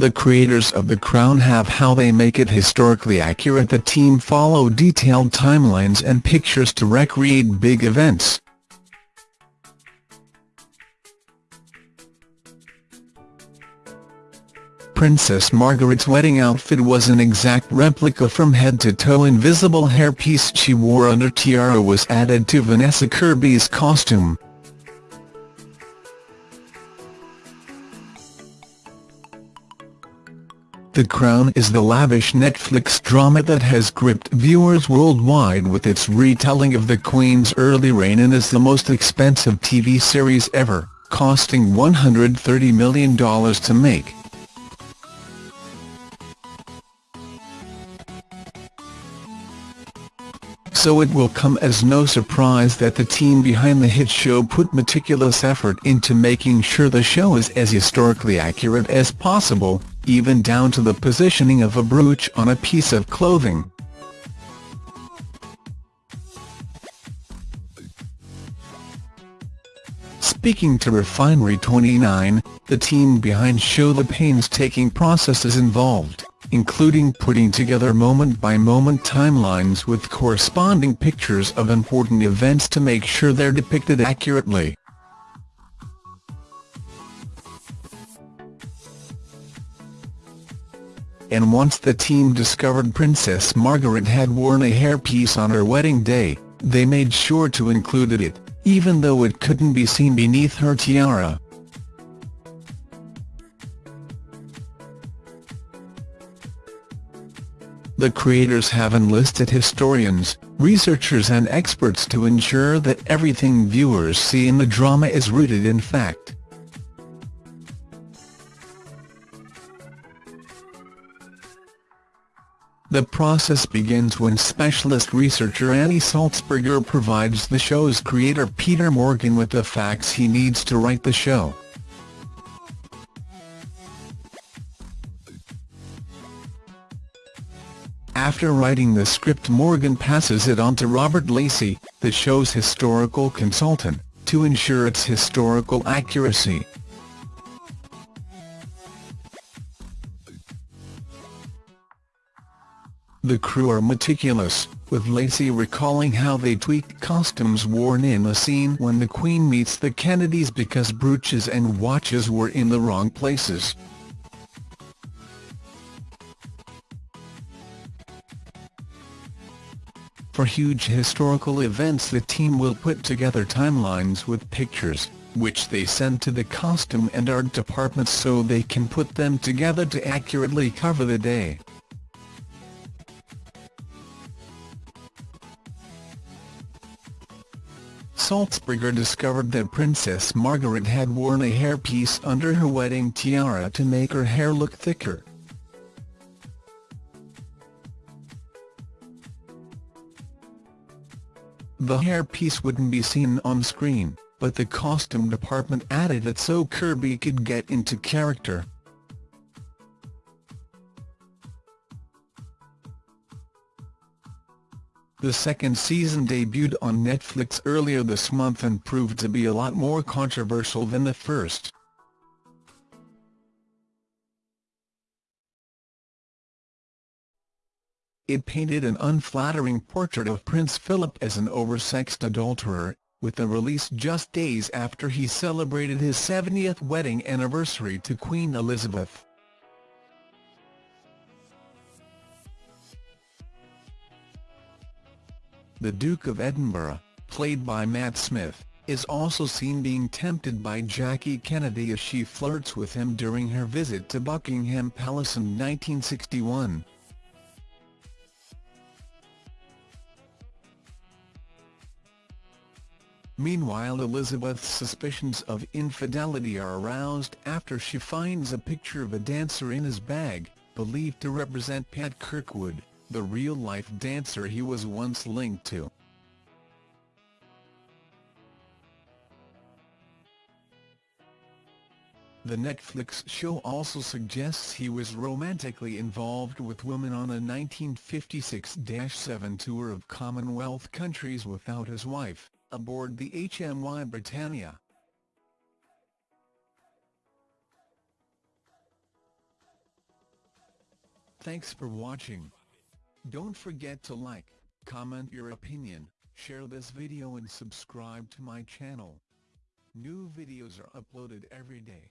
The creators of The Crown have how they make it historically accurate the team follow detailed timelines and pictures to recreate big events. Princess Margaret's wedding outfit was an exact replica from head to toe invisible hairpiece she wore under tiara was added to Vanessa Kirby's costume. The Crown is the lavish Netflix drama that has gripped viewers worldwide with its retelling of the Queen's early reign and is the most expensive TV series ever, costing $130 million to make. So it will come as no surprise that the team behind the hit show put meticulous effort into making sure the show is as historically accurate as possible, even down to the positioning of a brooch on a piece of clothing. Speaking to Refinery29, the team behind show the painstaking processes involved including putting together moment-by-moment -moment timelines with corresponding pictures of important events to make sure they're depicted accurately. And once the team discovered Princess Margaret had worn a hairpiece on her wedding day, they made sure to include it, even though it couldn't be seen beneath her tiara. The creators have enlisted historians, researchers and experts to ensure that everything viewers see in the drama is rooted in fact. The process begins when specialist researcher Annie Sulzberger provides the show's creator Peter Morgan with the facts he needs to write the show. After writing the script Morgan passes it on to Robert Lacey, the show's historical consultant, to ensure its historical accuracy. The crew are meticulous, with Lacey recalling how they tweaked costumes worn in a scene when the Queen meets the Kennedys because brooches and watches were in the wrong places. For huge historical events the team will put together timelines with pictures, which they send to the costume and art departments so they can put them together to accurately cover the day. Sulzberger discovered that Princess Margaret had worn a hairpiece under her wedding tiara to make her hair look thicker. The hairpiece wouldn't be seen on screen, but the costume department added it so Kirby could get into character. The second season debuted on Netflix earlier this month and proved to be a lot more controversial than the first. It painted an unflattering portrait of Prince Philip as an oversexed adulterer, with the release just days after he celebrated his 70th wedding anniversary to Queen Elizabeth. The Duke of Edinburgh, played by Matt Smith, is also seen being tempted by Jackie Kennedy as she flirts with him during her visit to Buckingham Palace in 1961. Meanwhile Elizabeth's suspicions of infidelity are aroused after she finds a picture of a dancer in his bag, believed to represent Pat Kirkwood, the real-life dancer he was once linked to. The Netflix show also suggests he was romantically involved with women on a 1956-7 tour of Commonwealth countries without his wife aboard the HMY Britannia. Thanks for watching. Don't forget to like, comment your opinion, share this video and subscribe to my channel. New videos are uploaded every day.